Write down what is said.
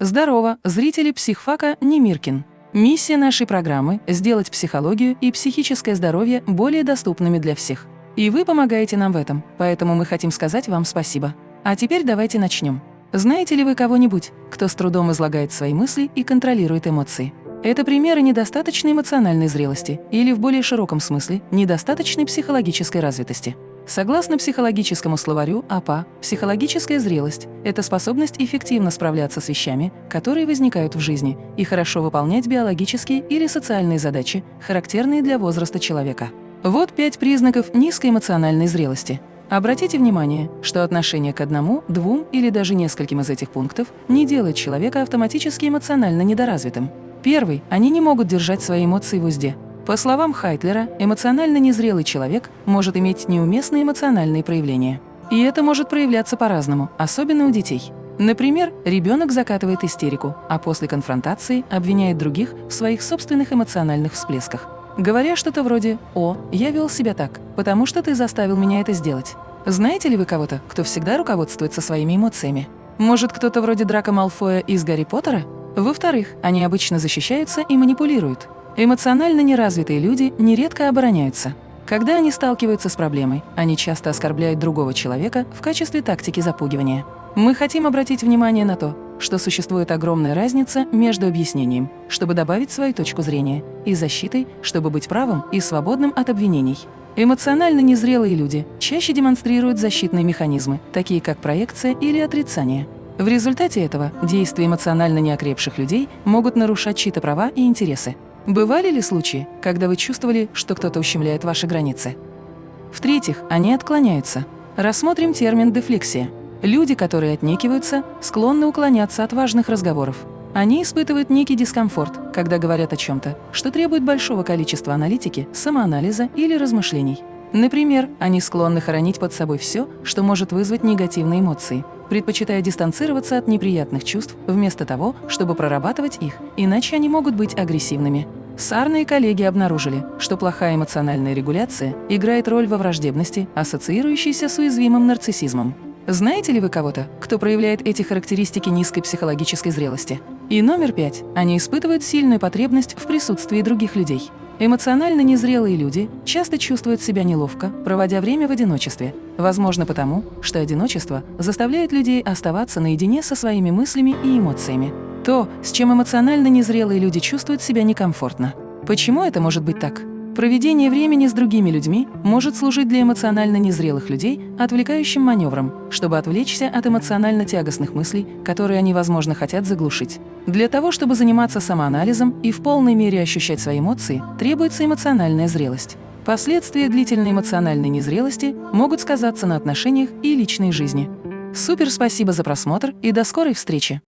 Здорово, зрители психфака Немиркин. Миссия нашей программы – сделать психологию и психическое здоровье более доступными для всех. И вы помогаете нам в этом, поэтому мы хотим сказать вам спасибо. А теперь давайте начнем. Знаете ли вы кого-нибудь, кто с трудом излагает свои мысли и контролирует эмоции? Это примеры недостаточной эмоциональной зрелости или, в более широком смысле, недостаточной психологической развитости. Согласно психологическому словарю АПА, психологическая зрелость – это способность эффективно справляться с вещами, которые возникают в жизни, и хорошо выполнять биологические или социальные задачи, характерные для возраста человека. Вот пять признаков низкой эмоциональной зрелости. Обратите внимание, что отношение к одному, двум или даже нескольким из этих пунктов не делает человека автоматически эмоционально недоразвитым. Первый – они не могут держать свои эмоции в узде. По словам Хайтлера, эмоционально незрелый человек может иметь неуместные эмоциональные проявления. И это может проявляться по-разному, особенно у детей. Например, ребенок закатывает истерику, а после конфронтации обвиняет других в своих собственных эмоциональных всплесках. Говоря что-то вроде «О, я вел себя так, потому что ты заставил меня это сделать». Знаете ли вы кого-то, кто всегда руководствуется своими эмоциями? Может, кто-то вроде Драка Малфоя из Гарри Поттера? Во-вторых, они обычно защищаются и манипулируют. Эмоционально неразвитые люди нередко обороняются. Когда они сталкиваются с проблемой, они часто оскорбляют другого человека в качестве тактики запугивания. Мы хотим обратить внимание на то, что существует огромная разница между объяснением, чтобы добавить свою точку зрения, и защитой, чтобы быть правым и свободным от обвинений. Эмоционально незрелые люди чаще демонстрируют защитные механизмы, такие как проекция или отрицание. В результате этого действия эмоционально неокрепших людей могут нарушать чьи-то права и интересы. Бывали ли случаи, когда вы чувствовали, что кто-то ущемляет ваши границы? В-третьих, они отклоняются. Рассмотрим термин «дефлексия». Люди, которые отнекиваются, склонны уклоняться от важных разговоров. Они испытывают некий дискомфорт, когда говорят о чем-то, что требует большого количества аналитики, самоанализа или размышлений. Например, они склонны хоронить под собой все, что может вызвать негативные эмоции, предпочитая дистанцироваться от неприятных чувств вместо того, чтобы прорабатывать их, иначе они могут быть агрессивными. Сарна и коллеги обнаружили, что плохая эмоциональная регуляция играет роль во враждебности, ассоциирующейся с уязвимым нарциссизмом. Знаете ли вы кого-то, кто проявляет эти характеристики низкой психологической зрелости? И номер пять. Они испытывают сильную потребность в присутствии других людей. Эмоционально незрелые люди часто чувствуют себя неловко, проводя время в одиночестве. Возможно потому, что одиночество заставляет людей оставаться наедине со своими мыслями и эмоциями. То, с чем эмоционально незрелые люди чувствуют себя некомфортно. Почему это может быть так? Проведение времени с другими людьми может служить для эмоционально незрелых людей отвлекающим маневром, чтобы отвлечься от эмоционально тягостных мыслей, которые они, возможно, хотят заглушить. Для того, чтобы заниматься самоанализом и в полной мере ощущать свои эмоции, требуется эмоциональная зрелость. Последствия длительной эмоциональной незрелости могут сказаться на отношениях и личной жизни. Супер спасибо за просмотр и до скорой встречи!